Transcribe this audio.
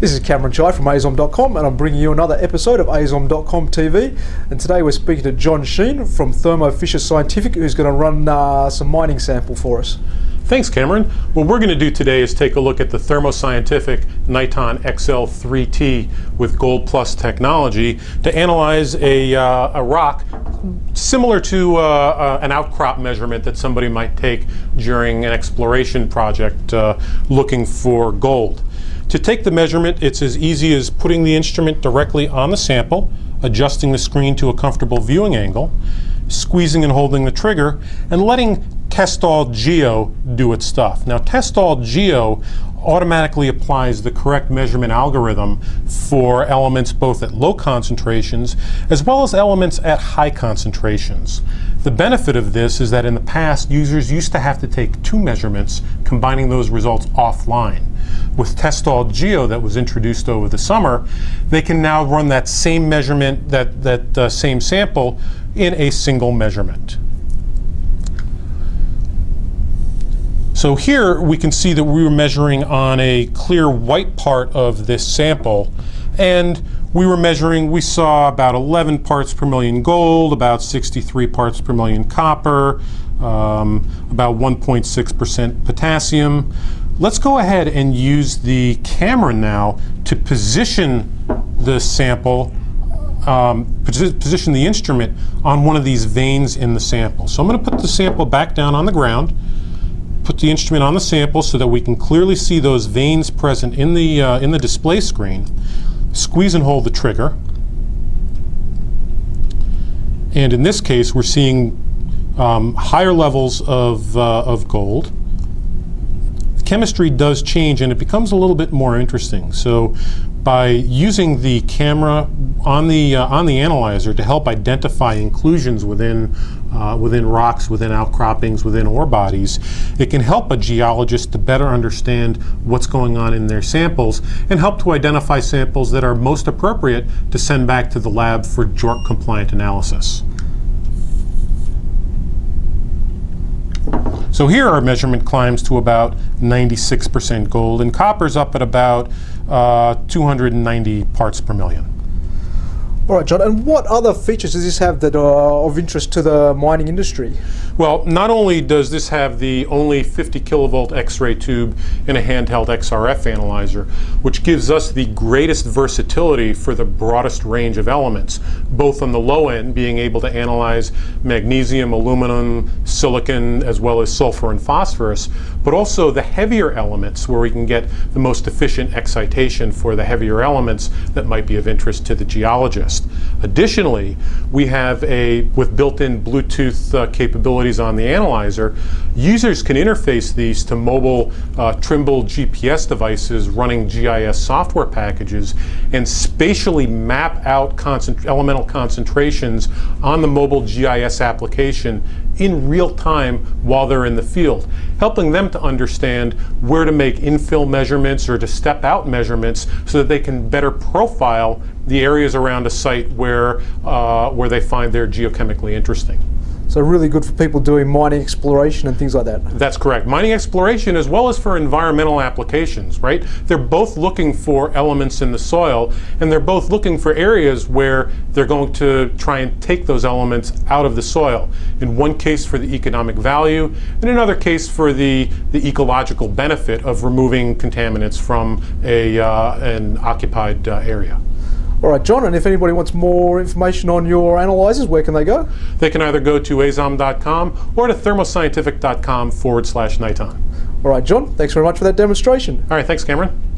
This is Cameron Chai from AZOM.com and I'm bringing you another episode of AZOM.com TV and today we're speaking to John Sheen from Thermo Fisher Scientific who's going to run uh, some mining sample for us. Thanks Cameron. What we're going to do today is take a look at the Thermo Scientific Niton XL3T with Gold Plus technology to analyze a, uh, a rock similar to uh, uh, an outcrop measurement that somebody might take during an exploration project uh, looking for gold. To take the measurement, it's as easy as putting the instrument directly on the sample, adjusting the screen to a comfortable viewing angle, squeezing and holding the trigger, and letting Testall Geo do its stuff. Now Testall Geo automatically applies the correct measurement algorithm for elements both at low concentrations as well as elements at high concentrations. The benefit of this is that in the past users used to have to take two measurements combining those results offline with Testall Geo that was introduced over the summer, they can now run that same measurement, that, that uh, same sample, in a single measurement. So here we can see that we were measuring on a clear white part of this sample and we were measuring, we saw about 11 parts per million gold, about 63 parts per million copper, um, about 1.6% potassium. Let's go ahead and use the camera now to position the sample, um, position the instrument on one of these veins in the sample. So I'm going to put the sample back down on the ground, put the instrument on the sample so that we can clearly see those veins present in the, uh, in the display screen. Squeeze and hold the trigger. And in this case, we're seeing um, higher levels of, uh, of gold chemistry does change and it becomes a little bit more interesting. So by using the camera on the uh, on the analyzer to help identify inclusions within uh, within rocks, within outcroppings, within ore bodies, it can help a geologist to better understand what's going on in their samples and help to identify samples that are most appropriate to send back to the lab for JORC compliant analysis. So here our measurement climbs to about 96% gold, and copper's up at about uh, 290 parts per million. All right, John, and what other features does this have that are of interest to the mining industry? Well, not only does this have the only 50 kilovolt X-ray tube in a handheld XRF analyzer, which gives us the greatest versatility for the broadest range of elements, both on the low end, being able to analyze magnesium, aluminum, silicon, as well as sulfur and phosphorus, but also the heavier elements where we can get the most efficient excitation for the heavier elements that might be of interest to the geologist. Additionally, we have a, with built-in Bluetooth uh, capabilities on the analyzer, users can interface these to mobile uh, Trimble GPS devices running GIS software packages and spatially map out concent elemental concentrations on the mobile GIS application in real time while they're in the field, helping them to understand where to make infill measurements or to step out measurements so that they can better profile the areas around a site where, uh, where they find they're geochemically interesting. So really good for people doing mining exploration and things like that. That's correct. Mining exploration as well as for environmental applications, right? They're both looking for elements in the soil and they're both looking for areas where they're going to try and take those elements out of the soil. In one case for the economic value, in another case for the, the ecological benefit of removing contaminants from a, uh, an occupied uh, area. All right, John, and if anybody wants more information on your analyzers, where can they go? They can either go to azom.com or to thermoscientific.com forward slash Niton. All right, John, thanks very much for that demonstration. All right, thanks, Cameron.